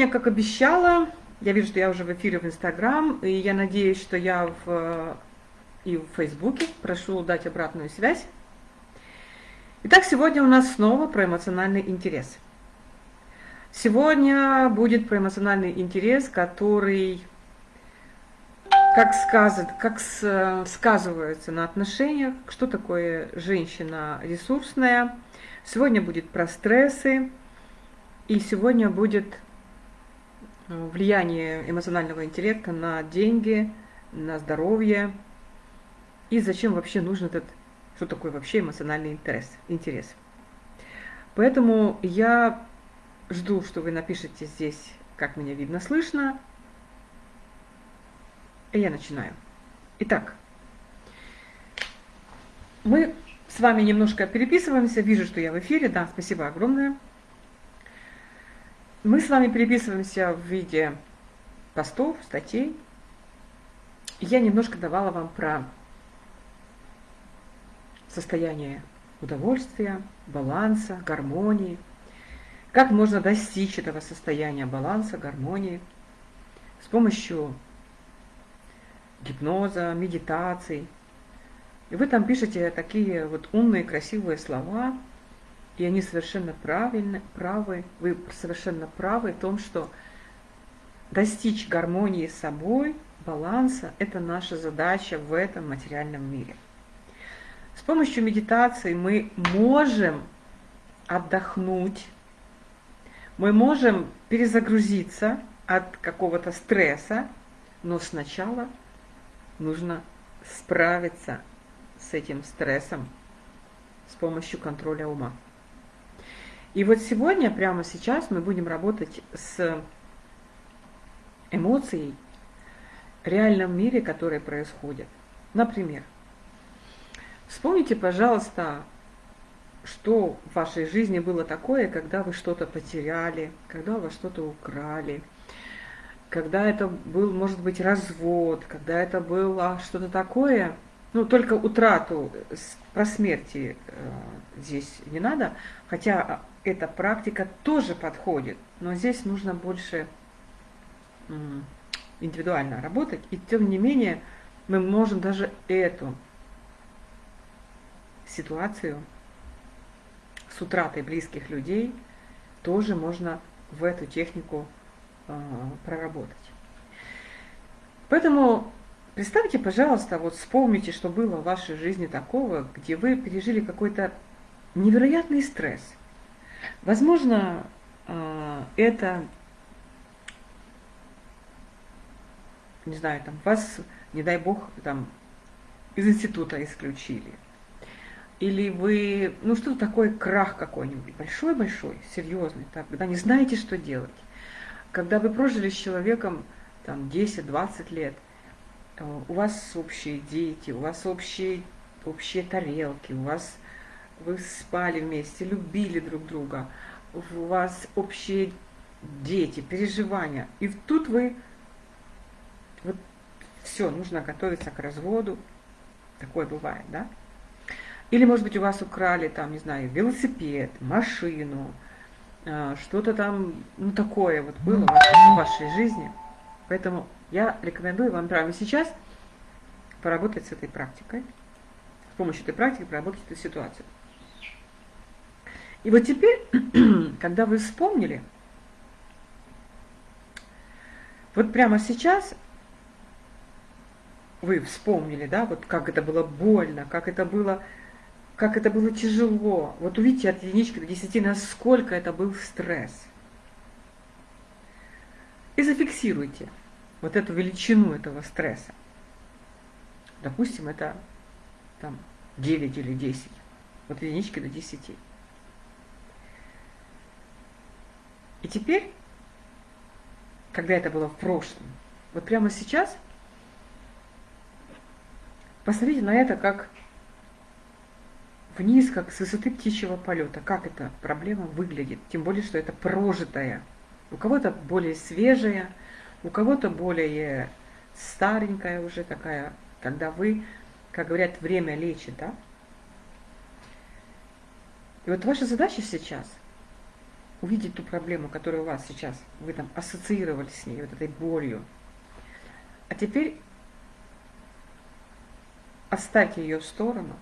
Сегодня, как обещала, я вижу, что я уже в эфире в Инстаграм, и я надеюсь, что я в, и в Фейсбуке. Прошу дать обратную связь. Итак, сегодня у нас снова про эмоциональный интерес. Сегодня будет про эмоциональный интерес, который как, сказать, как сказывается на отношениях, что такое женщина ресурсная. Сегодня будет про стрессы, и сегодня будет влияние эмоционального интеллекта на деньги, на здоровье, и зачем вообще нужен этот, что такое вообще эмоциональный интерес. интерес. Поэтому я жду, что вы напишите здесь, как меня видно, слышно, и я начинаю. Итак, мы с вами немножко переписываемся. Вижу, что я в эфире. Да, спасибо огромное. Мы с вами переписываемся в виде постов, статей. Я немножко давала вам про состояние удовольствия, баланса, гармонии. Как можно достичь этого состояния баланса, гармонии с помощью гипноза, медитаций. И вы там пишете такие вот умные, красивые слова, и они совершенно правильны, правы, вы совершенно правы в том, что достичь гармонии с собой, баланса – это наша задача в этом материальном мире. С помощью медитации мы можем отдохнуть, мы можем перезагрузиться от какого-то стресса, но сначала нужно справиться с этим стрессом с помощью контроля ума. И вот сегодня, прямо сейчас, мы будем работать с эмоцией в реальном мире, который происходит. Например, вспомните, пожалуйста, что в вашей жизни было такое, когда вы что-то потеряли, когда вас что-то украли – когда это был, может быть, развод, когда это было что-то такое, ну, только утрату, про смерти э, здесь не надо, хотя эта практика тоже подходит, но здесь нужно больше э, индивидуально работать, и тем не менее мы можем даже эту ситуацию с утратой близких людей тоже можно в эту технику а, проработать. Поэтому представьте, пожалуйста, вот вспомните, что было в вашей жизни такого, где вы пережили какой-то невероятный стресс. Возможно, а, это, не знаю, там вас, не дай бог, там из института исключили. Или вы, ну что такое крах какой-нибудь, большой-большой, серьезный, так, когда не знаете, что делать. Когда вы прожили с человеком там 10-20 лет, у вас общие дети, у вас общие, общие тарелки, у вас вы спали вместе, любили друг друга, у вас общие дети, переживания. И тут вы, вот все, нужно готовиться к разводу. Такое бывает, да? Или, может быть, у вас украли, там, не знаю, велосипед, машину, а, что-то там, ну, такое вот было в вашей жизни. Поэтому я рекомендую вам прямо сейчас поработать с этой практикой, с помощью этой практики проработать эту ситуацию. И вот теперь, когда вы вспомнили, вот прямо сейчас вы вспомнили, да, вот как это было больно, как это было как это было тяжело. Вот увидите от единички до десяти, насколько это был стресс. И зафиксируйте вот эту величину этого стресса. Допустим, это там 9 или 10. Вот от единички до 10. И теперь, когда это было в прошлом, вот прямо сейчас, посмотрите на это как вниз, как с высоты птичьего полета. Как эта проблема выглядит? Тем более, что это прожитая. У кого-то более свежая, у кого-то более старенькая уже такая, когда вы, как говорят, время лечит, да? И вот ваша задача сейчас увидеть ту проблему, которая у вас сейчас, вы там ассоциировали с ней, вот этой болью. А теперь оставьте ее в сторону,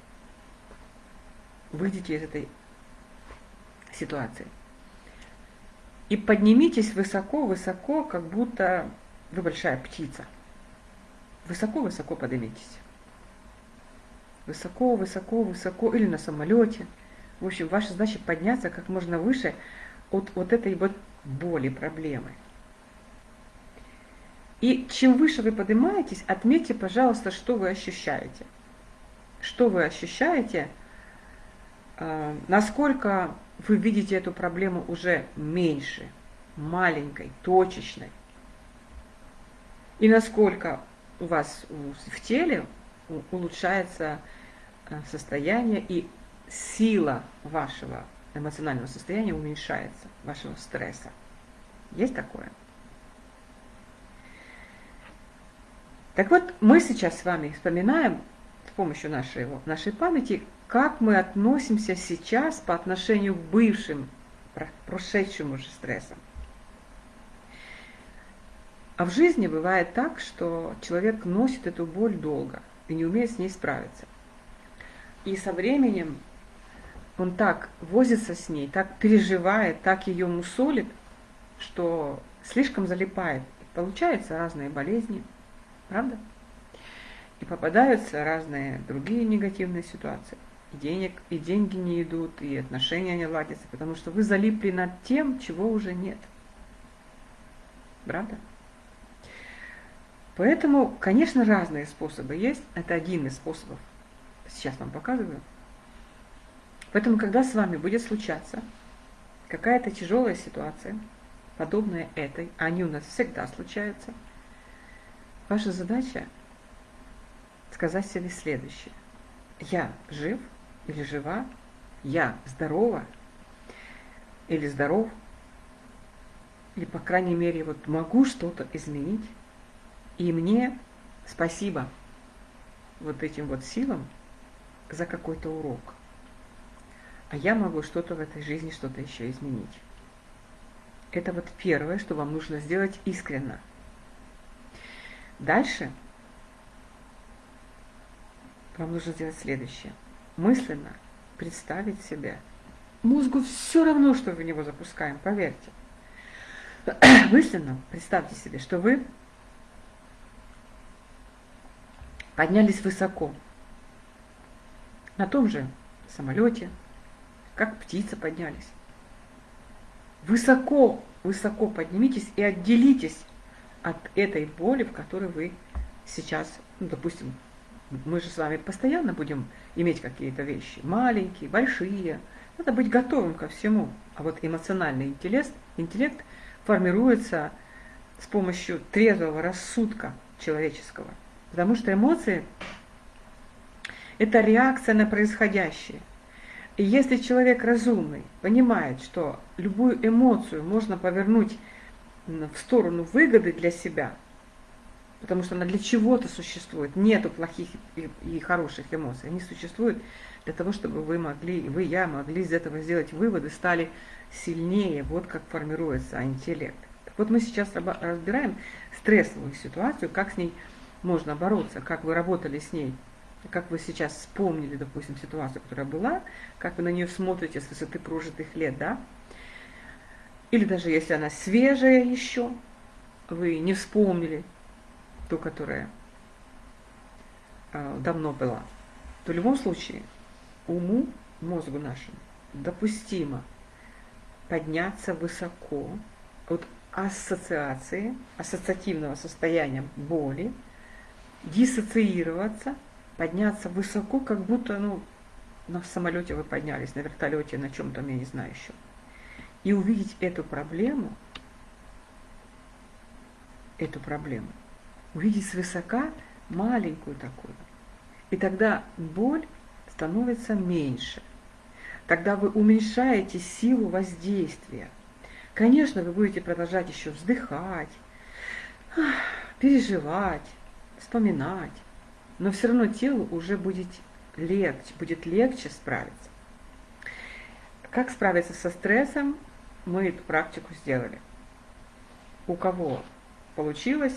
выйдите из этой ситуации. И поднимитесь высоко-высоко, как будто вы большая птица. Высоко-высоко поднимитесь. Высоко, высоко, высоко, или на самолете. В общем, ваша задача подняться как можно выше от вот этой вот боли, проблемы. И чем выше вы поднимаетесь, отметьте, пожалуйста, что вы ощущаете. Что вы ощущаете, э, насколько вы видите эту проблему уже меньше, маленькой, точечной. И насколько у вас в теле улучшается э, состояние и сила вашего эмоционального состояния уменьшается, вашего стресса. Есть такое? Так вот, мы сейчас с вами вспоминаем с помощью нашей, нашей памяти, как мы относимся сейчас по отношению к бывшим, прошедшим уже стрессам. А в жизни бывает так, что человек носит эту боль долго и не умеет с ней справиться. И со временем он так возится с ней, так переживает, так ее мусолит, что слишком залипает. Получаются разные болезни, правда? И попадаются разные другие негативные ситуации и, денег, и деньги не идут, и отношения не ладятся, потому что вы залипли над тем, чего уже нет. Правда? Поэтому, конечно, разные способы есть. Это один из способов. Сейчас вам показываю. Поэтому, когда с вами будет случаться какая-то тяжелая ситуация, подобная этой, а они у нас всегда случаются, ваша задача сказать себе следующее. Я жив, или жива, я здорова или здоров, или, по крайней мере, вот могу что-то изменить, и мне спасибо вот этим вот силам за какой-то урок. А я могу что-то в этой жизни, что-то еще изменить. Это вот первое, что вам нужно сделать искренно. Дальше вам нужно сделать следующее – мысленно представить себя. Мозгу все равно, что в него запускаем, поверьте. Мысленно представьте себе, что вы поднялись высоко, на том же самолете, как птица поднялись. Высоко, высоко поднимитесь и отделитесь от этой боли, в которой вы сейчас, ну, допустим, мы же с вами постоянно будем иметь какие-то вещи, маленькие, большие. Надо быть готовым ко всему. А вот эмоциональный интеллект, интеллект формируется с помощью трезвого рассудка человеческого. Потому что эмоции – это реакция на происходящее. И если человек разумный понимает, что любую эмоцию можно повернуть в сторону выгоды для себя – потому что она для чего-то существует. Нету плохих и, и хороших эмоций. Они существуют для того, чтобы вы могли, вы, я могли из этого сделать выводы, стали сильнее. Вот как формируется интеллект. Так вот мы сейчас разбираем стрессовую ситуацию, как с ней можно бороться, как вы работали с ней, как вы сейчас вспомнили, допустим, ситуацию, которая была, как вы на нее смотрите с высоты прожитых лет, да? Или даже если она свежая еще, вы не вспомнили, ту, которая давно была, то в любом случае уму, мозгу нашему допустимо подняться высоко от ассоциации, ассоциативного состояния боли, диссоциироваться, подняться высоко, как будто ну, на самолете вы поднялись, на вертолете, на чем-то, я не знаю еще. И увидеть эту проблему, эту проблему, увидеть свысока маленькую такую. И тогда боль становится меньше. Тогда вы уменьшаете силу воздействия. Конечно, вы будете продолжать еще вздыхать, переживать, вспоминать, но все равно телу уже будет легче, будет легче справиться. Как справиться со стрессом? мы эту практику сделали. У кого получилось,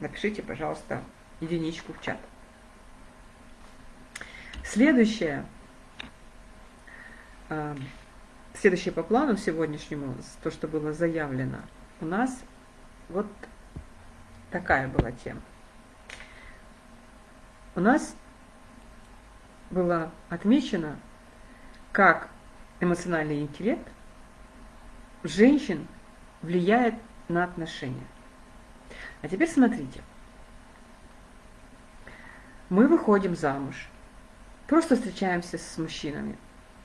напишите, пожалуйста, единичку в чат. Следующее, э, следующее по плану сегодняшнему, то, что было заявлено, у нас вот такая была тема. У нас было отмечено, как эмоциональный интеллект женщин влияет на отношения. А теперь смотрите. Мы выходим замуж, просто встречаемся с мужчинами,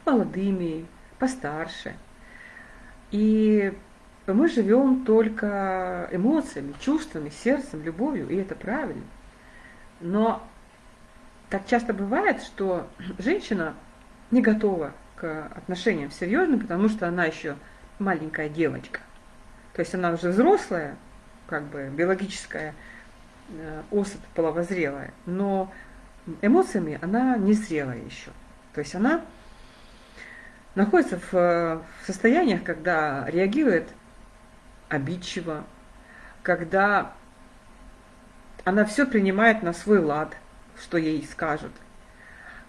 молодыми, постарше. И мы живем только эмоциями, чувствами, сердцем, любовью, и это правильно. Но так часто бывает, что женщина не готова к отношениям серьезным, потому что она еще маленькая девочка. То есть она уже взрослая, как бы биологическая э, особь половозрелая, но эмоциями она не зрелая еще. То есть она находится в, в состояниях, когда реагирует обидчиво, когда она все принимает на свой лад, что ей скажут.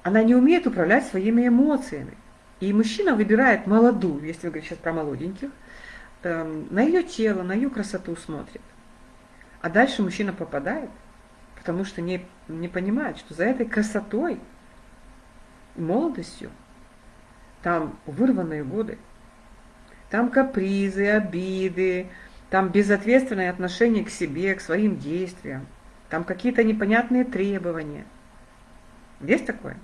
Она не умеет управлять своими эмоциями. И мужчина выбирает молодую, если вы говорите сейчас про молоденьких, эм, на ее тело, на ее красоту смотрит. А дальше мужчина попадает, потому что не, не понимает, что за этой красотой, молодостью, там вырванные годы, там капризы, обиды, там безответственное отношение к себе, к своим действиям, там какие-то непонятные требования. Есть такое?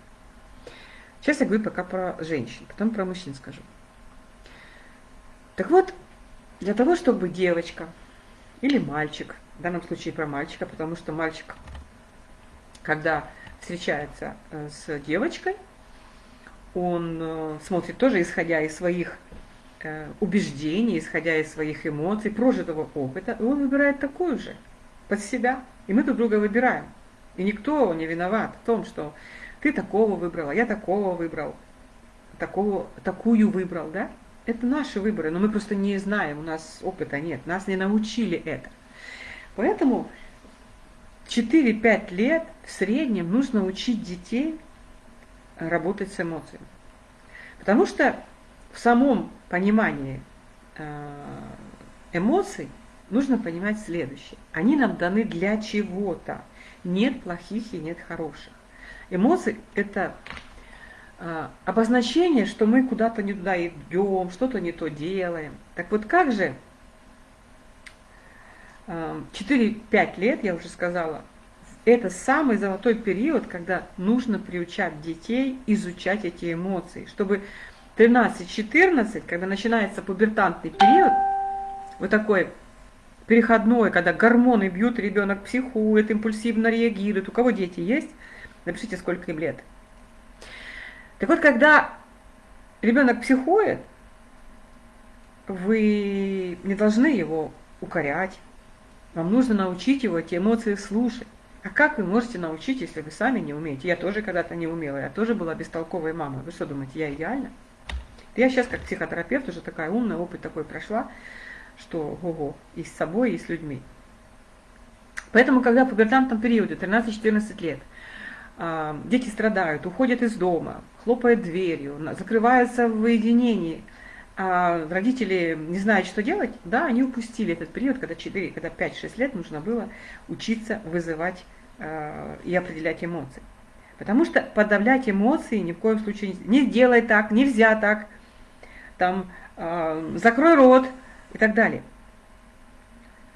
Сейчас я говорю пока про женщин, потом про мужчин скажу. Так вот, для того, чтобы девочка или мальчик, в данном случае про мальчика, потому что мальчик, когда встречается э, с девочкой, он э, смотрит тоже, исходя из своих э, убеждений, исходя из своих эмоций, прожитого опыта, и он выбирает такую же, под себя. И мы друг друга выбираем. И никто не виноват в том, что ты такого выбрала, я такого выбрал, такого, такую выбрал, да? Это наши выборы, но мы просто не знаем, у нас опыта нет, нас не научили это. Поэтому 4-5 лет в среднем нужно учить детей работать с эмоциями. Потому что в самом понимании э, эмоций нужно понимать следующее. Они нам даны для чего-то. Нет плохих и нет хороших. Эмоции – это обозначение, что мы куда-то не туда идем, что-то не то делаем. Так вот как же 4-5 а, лет, я уже сказала, это самый золотой период, когда нужно приучать детей изучать эти эмоции, чтобы 13-14, когда начинается пубертантный период, вот такой переходной, когда гормоны бьют, ребенок психует, импульсивно реагирует. У кого дети есть? Напишите, сколько им лет. Так вот, когда ребенок психует, вы не должны его укорять. Вам нужно научить его эти эмоции слушать. А как вы можете научить, если вы сами не умеете? Я тоже когда-то не умела, я тоже была бестолковой мамой. Вы что думаете, я идеальна? Я сейчас как психотерапевт уже такая умная, опыт такой прошла, что ого, и с собой, и с людьми. Поэтому, когда в пубертантном периоде, 13-14 лет, дети страдают, уходят из дома, хлопают дверью, закрываются в уединении, а родители не знают, что делать, да, они упустили этот период, когда 4, когда 5-6 лет нужно было учиться вызывать э, и определять эмоции. Потому что подавлять эмоции ни в коем случае не, не так, нельзя так, там, э, закрой рот и так далее.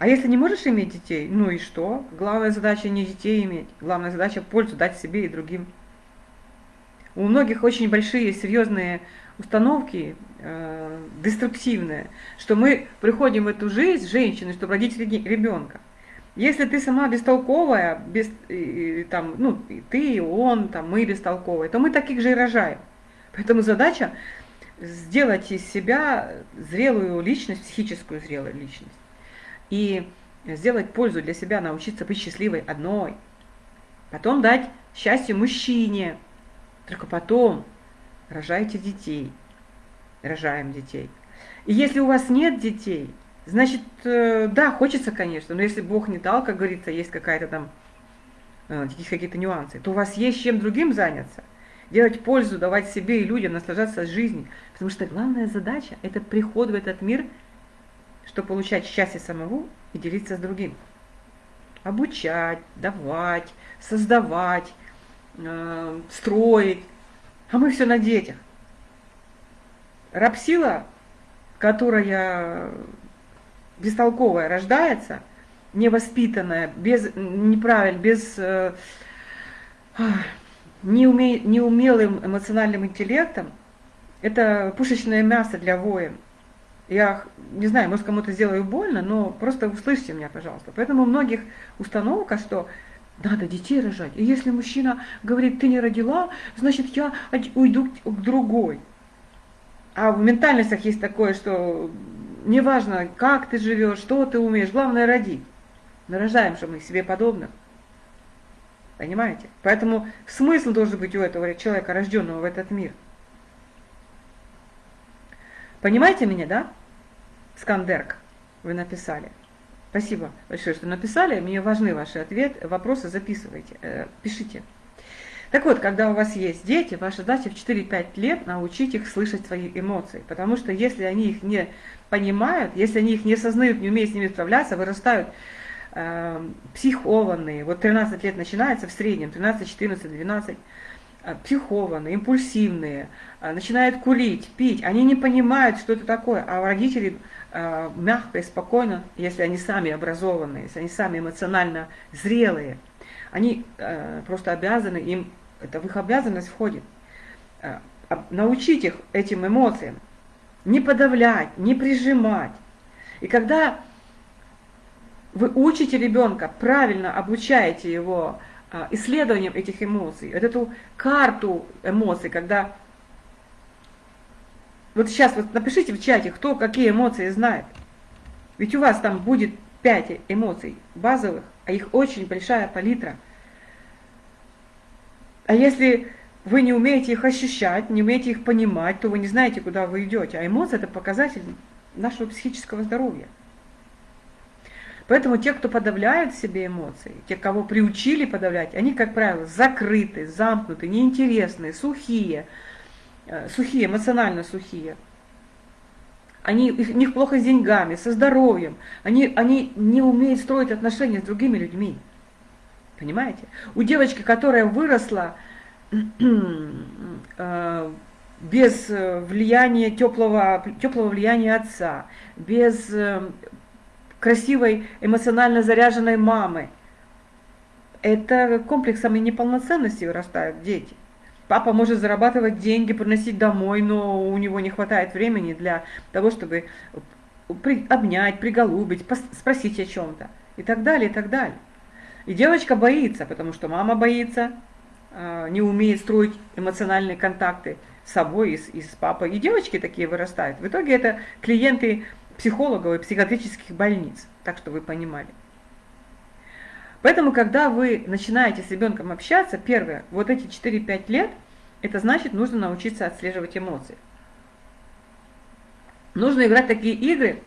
А если не можешь иметь детей, ну и что? Главная задача не детей иметь, главная задача пользу дать себе и другим. У многих очень большие, серьезные установки, э, деструктивные, что мы приходим в эту жизнь женщины, чтобы родить ребенка. Если ты сама бестолковая, без, и, там, ну, ты, и он, там, мы бестолковые, то мы таких же и рожаем. Поэтому задача сделать из себя зрелую личность, психическую зрелую личность и сделать пользу для себя, научиться быть счастливой одной. Потом дать счастье мужчине. Только потом рожайте детей. Рожаем детей. И если у вас нет детей, значит, э, да, хочется, конечно, но если Бог не дал, как говорится, есть какая-то там, э, есть какие-то нюансы, то у вас есть чем другим заняться, делать пользу, давать себе и людям, наслаждаться жизнью. Потому что главная задача – это приход в этот мир, чтобы получать счастье самого и делиться с другим. Обучать, давать, создавать, э, строить. А мы все на детях. Рапсила, которая бестолковая рождается, невоспитанная, без, неправильно, без э, неуме, неумелым эмоциональным интеллектом, это пушечное мясо для воин. Я не знаю, может кому-то сделаю больно, но просто услышьте меня, пожалуйста. Поэтому у многих установка, что надо детей рожать. И если мужчина говорит, ты не родила, значит я уйду к другой. А в ментальностях есть такое, что неважно, как ты живешь, что ты умеешь, главное роди. Мы рождаем, что мы себе подобных. Понимаете? Поэтому смысл должен быть у этого человека, рожденного в этот мир. Понимаете меня, да? Скандерк, вы написали. Спасибо большое, что написали. Мне важны ваши ответы, вопросы записывайте, э, пишите. Так вот, когда у вас есть дети, ваша задача в 4-5 лет научить их слышать свои эмоции. Потому что если они их не понимают, если они их не осознают, не умеют с ними справляться, вырастают э, психованные. Вот 13 лет начинается в среднем, 13, 14, 12 психованные, импульсивные, э, начинают курить, пить, они не понимают, что это такое, а родители мягко и спокойно, если они сами образованные, если они сами эмоционально зрелые, они э, просто обязаны им это в их обязанность входит, э, научить их этим эмоциям, не подавлять, не прижимать. И когда вы учите ребенка, правильно обучаете его э, исследованием этих эмоций, эту карту эмоций, когда... Вот сейчас вот напишите в чате, кто какие эмоции знает. Ведь у вас там будет пять эмоций базовых, а их очень большая палитра – а если вы не умеете их ощущать, не умеете их понимать, то вы не знаете, куда вы идете. А эмоции – это показатель нашего психического здоровья. Поэтому те, кто подавляют в себе эмоции, те, кого приучили подавлять, они, как правило, закрыты, замкнуты, неинтересные, сухие, сухие, эмоционально сухие. Они, у них плохо с деньгами, со здоровьем. Они, они не умеют строить отношения с другими людьми. Понимаете? У девочки, которая выросла э, без влияния теплого, теплого влияния отца, без э, красивой эмоционально заряженной мамы, это комплексом и неполноценности вырастают дети. Папа может зарабатывать деньги, приносить домой, но у него не хватает времени для того, чтобы обнять, приголубить, спросить о чем-то и так далее, и так далее. И девочка боится, потому что мама боится, а, не умеет строить эмоциональные контакты с собой и с, и с папой. И девочки такие вырастают. В итоге это клиенты психологов и психиатрических больниц, так что вы понимали. Поэтому, когда вы начинаете с ребенком общаться, первое, вот эти 4-5 лет, это значит, нужно научиться отслеживать эмоции. Нужно играть такие игры,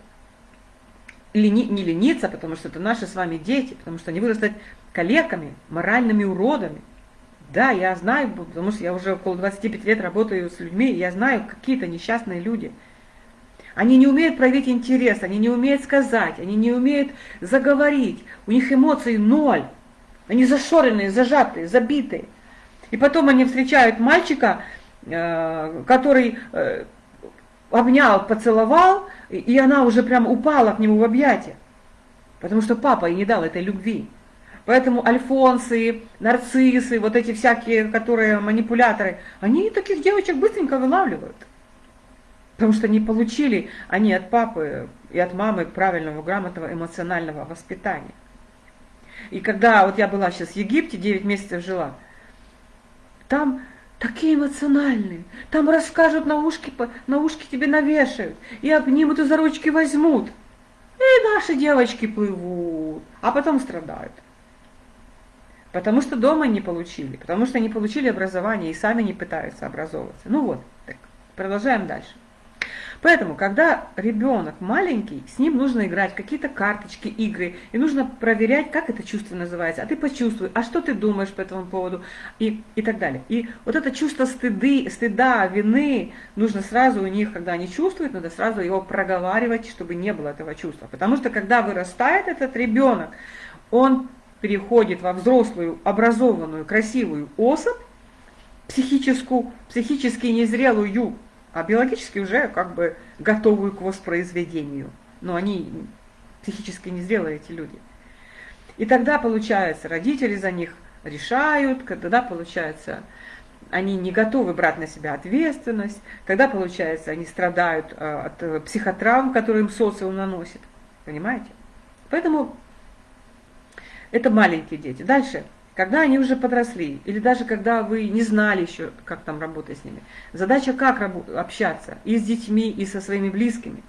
лени, не лениться, потому что это наши с вами дети, потому что они вырастут калеками, моральными уродами. Да, я знаю, потому что я уже около 25 лет работаю с людьми, я знаю какие-то несчастные люди. Они не умеют проявить интерес, они не умеют сказать, они не умеют заговорить, у них эмоций ноль. Они зашоренные, зажатые, забитые. И потом они встречают мальчика, э, который э, обнял, поцеловал, и она уже прям упала к нему в объятия. Потому что папа ей не дал этой любви. Поэтому альфонсы, нарциссы, вот эти всякие, которые манипуляторы, они таких девочек быстренько вылавливают. Потому что не получили они от папы и от мамы правильного, грамотного эмоционального воспитания. И когда вот я была сейчас в Египте, 9 месяцев жила, там такие эмоциональные. Там расскажут, на ушки, на ушки тебе навешают, и обнимут, и за ручки возьмут. И наши девочки плывут, а потом страдают. Потому что дома не получили, потому что не получили образование и сами не пытаются образовываться. Ну вот, так, продолжаем дальше. Поэтому, когда ребенок маленький, с ним нужно играть какие-то карточки, игры, и нужно проверять, как это чувство называется, а ты почувствуй, а что ты думаешь по этому поводу, и, и так далее. И вот это чувство стыды, стыда, вины, нужно сразу у них, когда они чувствуют, надо сразу его проговаривать, чтобы не было этого чувства. Потому что, когда вырастает этот ребенок, он переходит во взрослую, образованную, красивую особь, психическую, психически незрелую, а биологически уже как бы готовую к воспроизведению. Но они психически незрелые, эти люди. И тогда, получается, родители за них решают, когда, получается, они не готовы брать на себя ответственность, тогда, получается, они страдают э, от э, психотравм, которые им социум наносит. Понимаете? Поэтому это маленькие дети. Дальше. Когда они уже подросли, или даже когда вы не знали еще, как там работать с ними, задача как общаться и с детьми, и со своими близкими.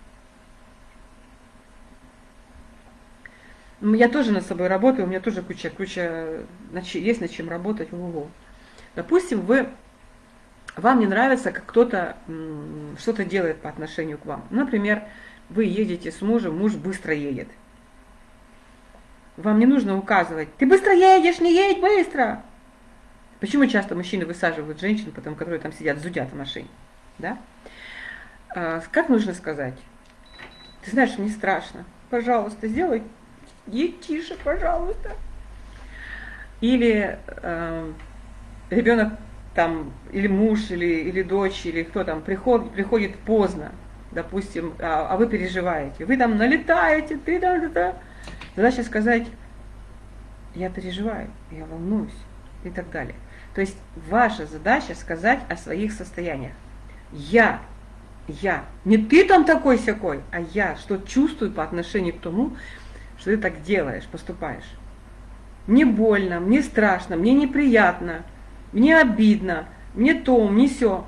Я тоже над собой работаю, у меня тоже куча, куча, есть над чем работать. Ого. Допустим, вы, вам не нравится, как кто-то что-то делает по отношению к вам. Например, вы едете с мужем, муж быстро едет – вам не нужно указывать, ты быстро едешь, не едь быстро. Почему часто мужчины высаживают женщин, потом, которые там сидят, зудят в машине? Да? А, как нужно сказать? Ты знаешь, мне страшно. Пожалуйста, сделай, едь тише, пожалуйста. Или э, ребенок там, или муж, или, или дочь, или кто там, приходит, приходит поздно, допустим, а, а вы переживаете. Вы там налетаете, ты там, да, да. Задача сказать, я переживаю, я волнуюсь и так далее. То есть ваша задача сказать о своих состояниях. Я, я, не ты там такой всякой, а я, что чувствую по отношению к тому, что ты так делаешь, поступаешь. Мне больно, мне страшно, мне неприятно, мне обидно, мне то, мне все.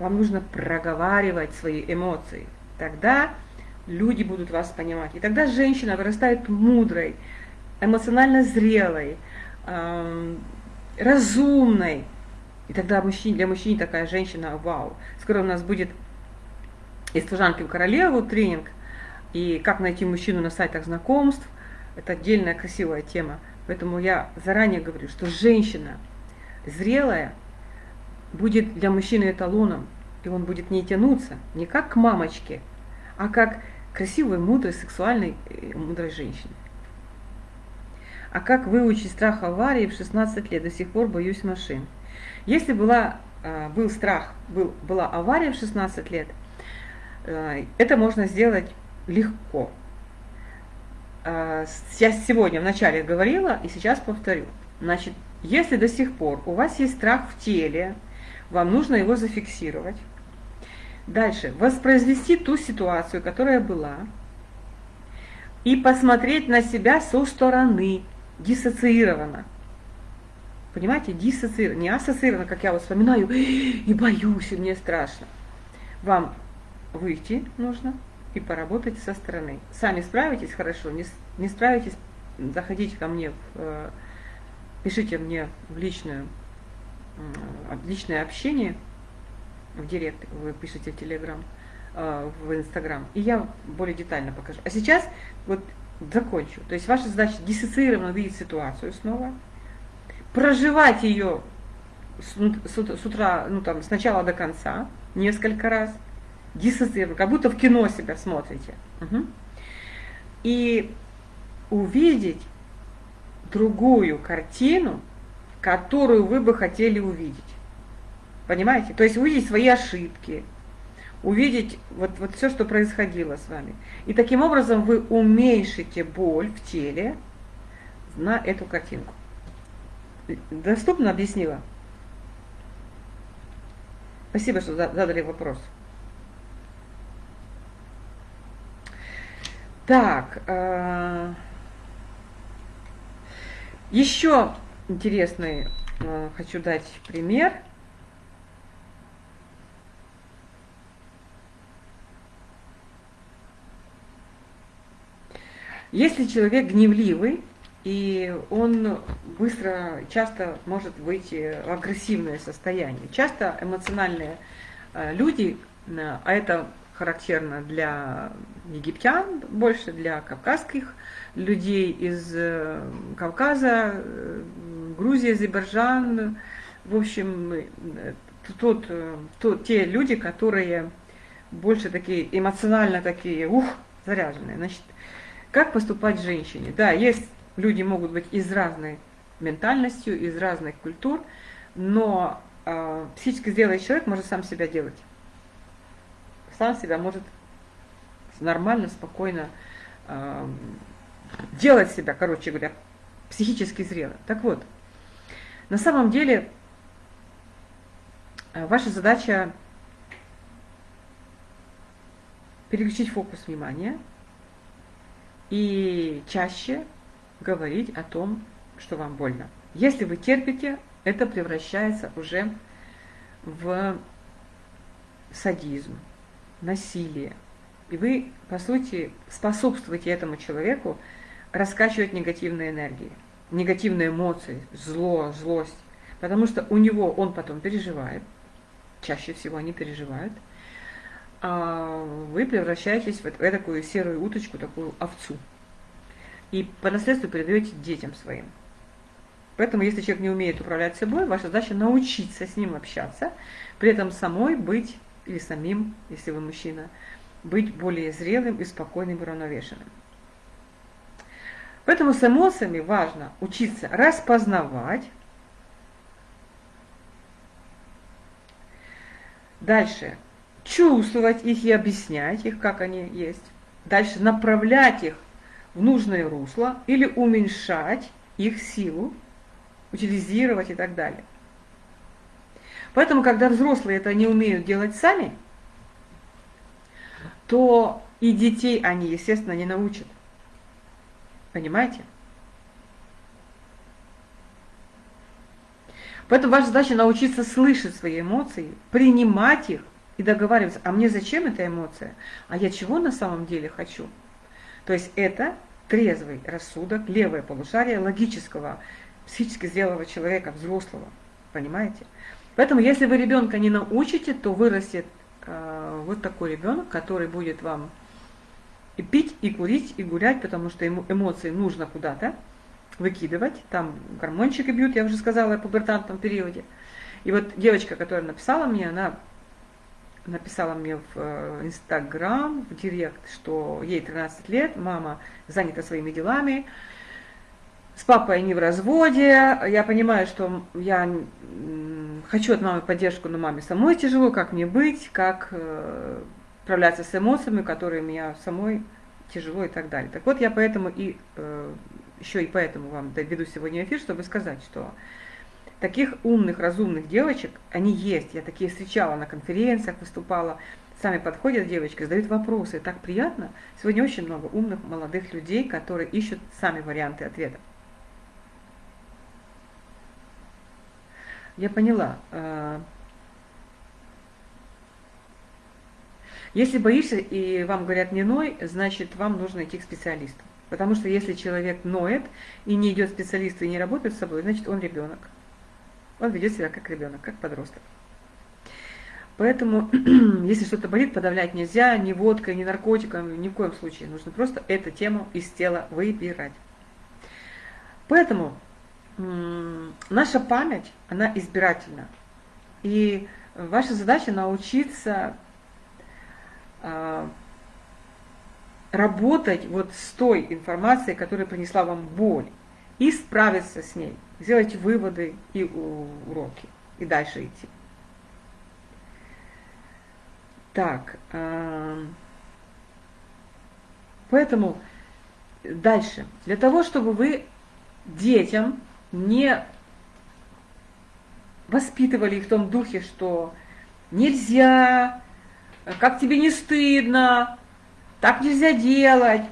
Вам нужно проговаривать свои эмоции. Тогда люди будут вас понимать. И тогда женщина вырастает мудрой, эмоционально зрелой, э, разумной. И тогда мужчин, для мужчин такая женщина, вау. Скоро у нас будет из служанки в королеву тренинг, и как найти мужчину на сайтах знакомств. Это отдельная красивая тема. Поэтому я заранее говорю, что женщина зрелая будет для мужчины эталоном, и он будет не тянуться не как к мамочке, а как красивой, мудрой, сексуальной, э, мудрой женщине. А как выучить страх аварии в 16 лет? До сих пор боюсь машин. Если была, э, был страх, был, была авария в 16 лет, э, это можно сделать легко. Я сегодня вначале говорила и сейчас повторю. Значит, если до сих пор у вас есть страх в теле, вам нужно его зафиксировать. Дальше. Воспроизвести ту ситуацию, которая была, и посмотреть на себя со стороны, диссоциированно. Понимаете, диссоциированно, не ассоциированно, как я вот вспоминаю, и боюсь, и мне страшно. Вам выйти нужно и поработать со стороны. Сами справитесь хорошо, не, не справитесь, заходите ко мне, в, э, пишите мне в личное, в личное общение – в директ, вы пишете в Телеграм, э, в Инстаграм, и я более детально покажу. А сейчас вот закончу. То есть ваша задача диссоциированно видеть ситуацию снова, проживать ее с, утра, ну там, с начала до конца, несколько раз, диссоциированно, как будто в кино себя смотрите. Угу. И увидеть другую картину, которую вы бы хотели увидеть. Понимаете? То есть увидеть свои ошибки, увидеть вот, вот все, что происходило с вами. И таким образом вы уменьшите боль в теле на эту картинку. Доступно объяснила? Спасибо, что задали вопрос. Так, э, еще интересный э, хочу дать пример – Если человек гневливый, и он быстро, часто может выйти в агрессивное состояние. Часто эмоциональные э, люди, э, а это характерно для египтян, больше для кавказских людей из э, Кавказа, Грузии, Азербайджан, в общем, тот, тот, те люди, которые больше такие эмоционально такие, ух, заряженные. Значит, как поступать женщине? Да, есть люди могут быть из разной ментальностью, из разных культур, но э, психически зрелый человек может сам себя делать. Сам себя может нормально, спокойно э, делать себя, короче говоря, психически зрелым. Так вот, на самом деле э, ваша задача переключить фокус внимания и чаще говорить о том, что вам больно. Если вы терпите, это превращается уже в садизм, насилие. И вы, по сути, способствуете этому человеку раскачивать негативные энергии, негативные эмоции, зло, злость. Потому что у него он потом переживает, чаще всего они переживают, вы превращаетесь в такую серую уточку, такую овцу. И по наследству передаете детям своим. Поэтому, если человек не умеет управлять собой, ваша задача научиться с ним общаться, при этом самой быть, или самим, если вы мужчина, быть более зрелым и спокойным и равновешенным. Поэтому с эмоциями важно учиться распознавать. Дальше чувствовать их и объяснять их, как они есть. Дальше направлять их в нужное русло или уменьшать их силу, утилизировать и так далее. Поэтому, когда взрослые это не умеют делать сами, то и детей они, естественно, не научат. Понимаете? Поэтому ваша задача научиться слышать свои эмоции, принимать их и договариваться, а мне зачем эта эмоция, а я чего на самом деле хочу. То есть это трезвый рассудок, левое полушарие логического, психически зрелого человека, взрослого. Понимаете? Поэтому если вы ребенка не научите, то вырастет э, вот такой ребенок, который будет вам и пить, и курить, и гулять, потому что ему эмоции нужно куда-то выкидывать. Там гормончики бьют, я уже сказала, о пубертантном периоде. И вот девочка, которая написала мне, она написала мне в э, Инстаграм, в Директ, что ей 13 лет, мама занята своими делами, с папой они в разводе, я понимаю, что я хочу от мамы поддержку, но маме самой тяжело, как мне быть, как э, справляться с эмоциями, которые меня самой тяжело и так далее. Так вот, я поэтому и э, еще и поэтому вам доведу сегодня эфир, чтобы сказать, что Таких умных, разумных девочек, они есть. Я такие встречала на конференциях, выступала. Сами подходят девочки, задают вопросы. Так приятно. Сегодня очень много умных, молодых людей, которые ищут сами варианты ответа. Я поняла. А, если боишься и вам говорят не ной, значит вам нужно идти к специалисту. Потому что если человек ноет и не идет к специалисту и не работает с собой, значит он ребенок. Он ведет себя как ребенок, как подросток. Поэтому, если что-то болит, подавлять нельзя ни водкой, ни наркотиками, ни в коем случае. Нужно просто эту тему из тела выбирать. Поэтому наша память, она избирательна. И ваша задача научиться э, работать вот с той информацией, которая принесла вам боль, и справиться с ней сделать выводы и уроки, и дальше идти. Так, поэтому дальше. Для того, чтобы вы детям не воспитывали их в том духе, что нельзя, как тебе не стыдно, так нельзя делать,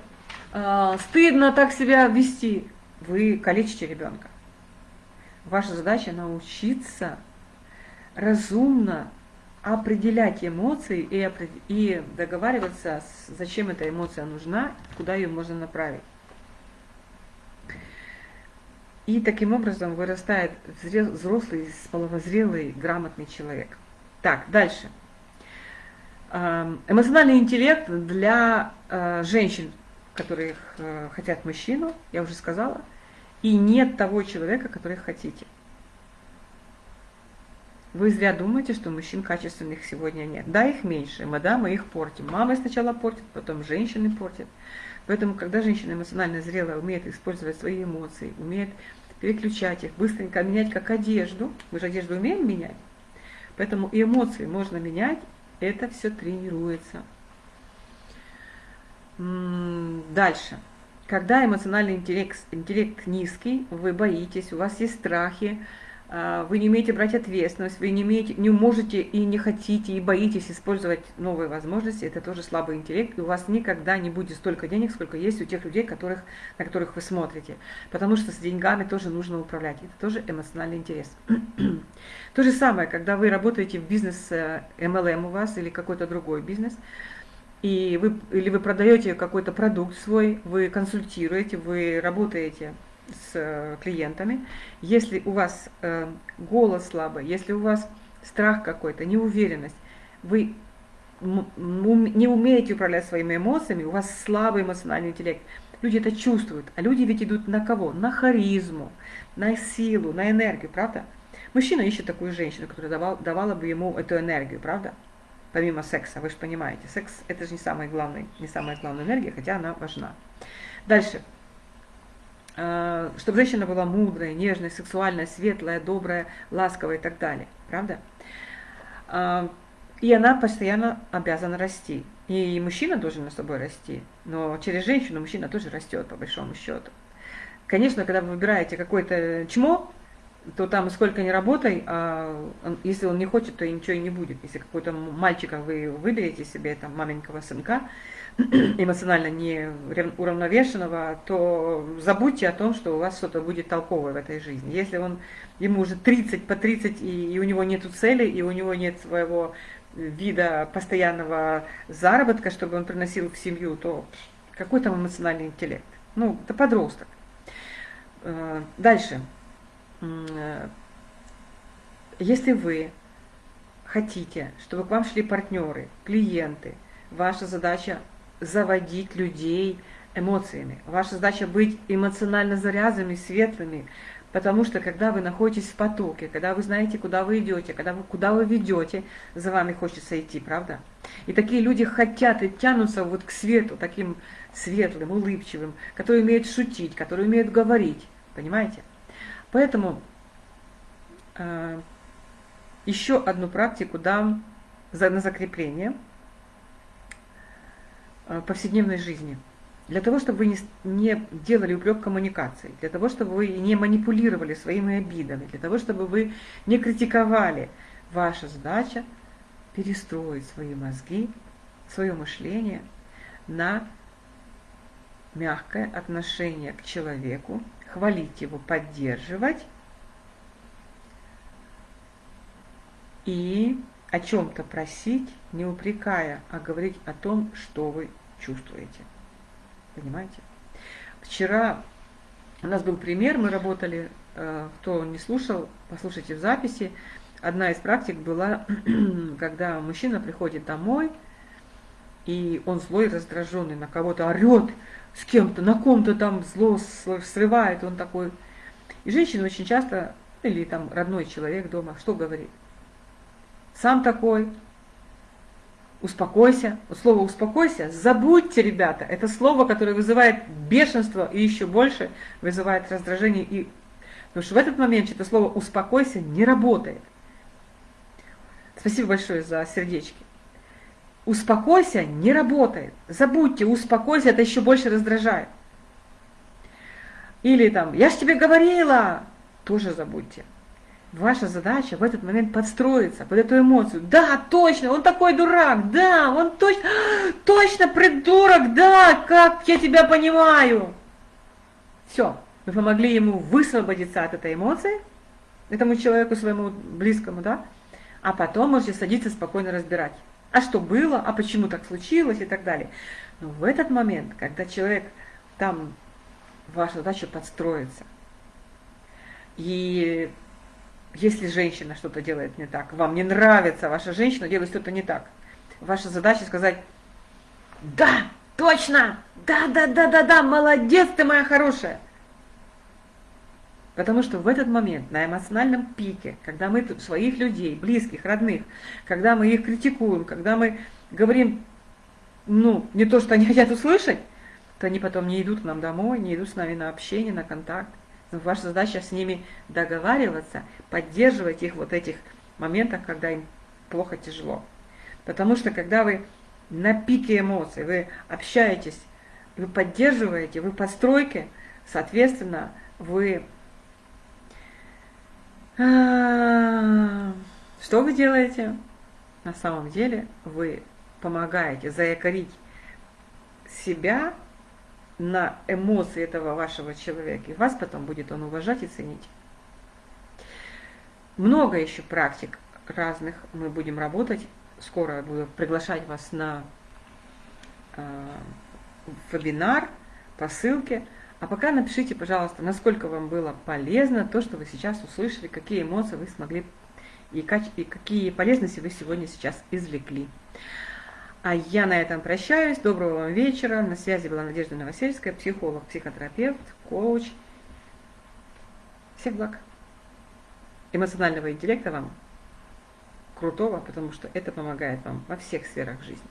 а, стыдно так себя вести, вы калечите ребенка. Ваша задача научиться разумно определять эмоции и, и договариваться, зачем эта эмоция нужна, куда ее можно направить. И таким образом вырастает взрослый, половозрелый, грамотный человек. Так, дальше. Эм, эмоциональный интеллект для э, женщин, которые э, хотят мужчину, я уже сказала, и нет того человека, который хотите. Вы зря думаете, что мужчин качественных сегодня нет. Да, их меньше, мы, да, мы их портим. Мамы сначала портят, потом женщины портят. Поэтому, когда женщина эмоционально зрелая, умеет использовать свои эмоции, умеет переключать их, быстренько менять как одежду, мы же одежду умеем менять, поэтому и эмоции можно менять, это все тренируется. Дальше. Когда эмоциональный интеллект, интеллект низкий, вы боитесь, у вас есть страхи, а, вы не умеете брать ответственность, вы не, умеете, не можете и не хотите, и боитесь использовать новые возможности, это тоже слабый интеллект, и у вас никогда не будет столько денег, сколько есть у тех людей, которых, на которых вы смотрите. Потому что с деньгами тоже нужно управлять, это тоже эмоциональный интерес. То же самое, когда вы работаете в бизнес MLM э, у вас или какой-то другой бизнес, и вы, или вы продаете какой-то продукт свой, вы консультируете, вы работаете с э, клиентами, если у вас э, голос слабый, если у вас страх какой-то, неуверенность, вы не умеете управлять своими эмоциями, у вас слабый эмоциональный интеллект, люди это чувствуют, а люди ведь идут на кого? На харизму, на силу, на энергию, правда? Мужчина ищет такую женщину, которая давал, давала бы ему эту энергию, правда? Помимо секса, вы же понимаете, секс это же не самая главная, не самая главная энергия, хотя она важна. Дальше. Э, чтобы женщина была мудрая, нежная, сексуальная, светлая, добрая, ласковая и так далее. Правда? Э, и она постоянно обязана расти. И мужчина должен на собой расти, но через женщину мужчина тоже растет, по большому счету. Конечно, когда вы выбираете какое-то чмо, то там сколько ни работай, а если он не хочет, то ничего и не будет. Если какой-то мальчика вы выберете себе, там, маленького сынка, эмоционально не уравновешенного, то забудьте о том, что у вас что-то будет толковое в этой жизни. Если он, ему уже 30 по 30, и, и у него нет цели, и у него нет своего вида постоянного заработка, чтобы он приносил в семью, то какой там эмоциональный интеллект? Ну, это подросток. Э, дальше. Э, если вы хотите, чтобы к вам шли партнеры, клиенты, ваша задача заводить людей эмоциями. Ваша задача быть эмоционально заряженными, светлыми, потому что когда вы находитесь в потоке, когда вы знаете, куда вы идете, когда вы, куда вы ведете, за вами хочется идти, правда? И такие люди хотят и тянутся вот к свету, таким светлым, улыбчивым, которые умеют шутить, которые умеют говорить, понимаете? Поэтому э, еще одну практику дам за, на закрепление – Э, повседневной жизни. Для того, чтобы вы не, делали упрек коммуникации, для того, чтобы вы не манипулировали своими обидами, для того, чтобы вы не критиковали, ваша задача перестроить свои мозги, свое мышление на мягкое отношение к человеку, хвалить его, поддерживать и о чем-то просить, не упрекая, а говорить о том, что вы чувствуете. Понимаете? Вчера у нас был пример, мы работали, э, кто не слушал, послушайте в записи. Одна из практик была, когда мужчина приходит домой, и он злой, раздраженный, на кого-то орет, с кем-то, на ком-то там зло срывает, он такой. И женщина очень часто, или там родной человек дома, что говорит? Сам такой, успокойся. Вот слово успокойся, забудьте, ребята, это слово, которое вызывает бешенство и еще больше вызывает раздражение. И... Потому что в этот момент это слово успокойся не работает. Спасибо большое за сердечки. Успокойся не работает. Забудьте, успокойся, это еще больше раздражает. Или там, я же тебе говорила, тоже забудьте. Ваша задача в этот момент подстроиться под эту эмоцию. Да, точно, он такой дурак, да, он точно, точно придурок, да, как я тебя понимаю. Все, вы помогли ему высвободиться от этой эмоции, этому человеку своему близкому, да, а потом можете садиться спокойно разбирать. А что было, а почему так случилось и так далее. Но в этот момент, когда человек там, ваша задача подстроиться. И если женщина что-то делает не так, вам не нравится, ваша женщина делает что-то не так, Ваша задача сказать, да, точно, да, да, да, да, да, молодец ты моя хорошая. Потому что в этот момент, на эмоциональном пике, когда мы своих людей, близких, родных, когда мы их критикуем, когда мы говорим, ну, не то, что они хотят услышать, то они потом не идут к нам домой, не идут с нами на общение, на контакт. Ваша задача с ними договариваться, поддерживать их вот этих моментах, когда им плохо, тяжело. Потому что когда вы на пике эмоций, вы общаетесь, вы поддерживаете, вы по стройке, соответственно, вы... А, что вы делаете? На самом деле вы помогаете заякорить себя на эмоции этого вашего человека, и вас потом будет он уважать и ценить. Много еще практик разных мы будем работать. Скоро я буду приглашать вас на э, вебинар по ссылке. А пока напишите, пожалуйста, насколько вам было полезно то, что вы сейчас услышали, какие эмоции вы смогли и, и какие полезности вы сегодня сейчас извлекли. А я на этом прощаюсь. Доброго вам вечера. На связи была Надежда Новосельская, психолог, психотерапевт, коуч. Всех благ. Эмоционального интеллекта вам крутого, потому что это помогает вам во всех сферах жизни.